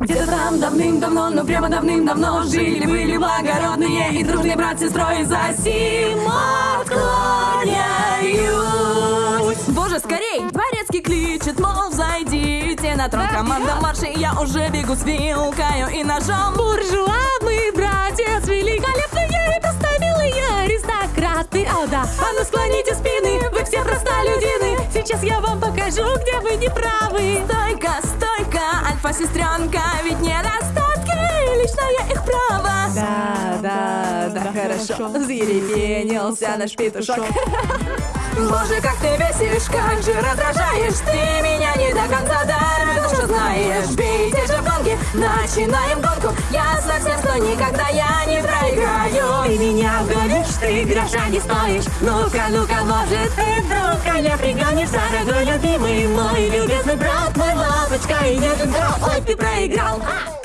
Где-то там давным-давно, но прямо давным-давно Жили-были благородные и дружные брат с сестрой За сим Боже, скорей! Дворецкий кличет, мол, зайдите на трон. Команда марши, я уже бегу с вилкою и ножом. Буржуа, мы братец великолепные Поставилые аристократы, о да А ну склоните спины, вы все простолюдины. Сейчас я вам покажу, где вы не правы. Стойка, стойка, альфа-сестренка Ведь недостатки, личное их право. Да, да, да, хорошо. Зарепенился наш петушок Боже, как ты бесишь, как же раздражаешь? Ты меня не до конца да, что знаешь. Бейте же в начинаем гонку. Ясно всем, что никогда я не проиграю. Ты меня гонишь, ты гроша не стоишь. Ну-ка, ну-ка, может ты вдруг коня пригонишь Дорогой, любимый мой любезный брат Мой лапочка и нежный дров Ой, ты проиграл, а!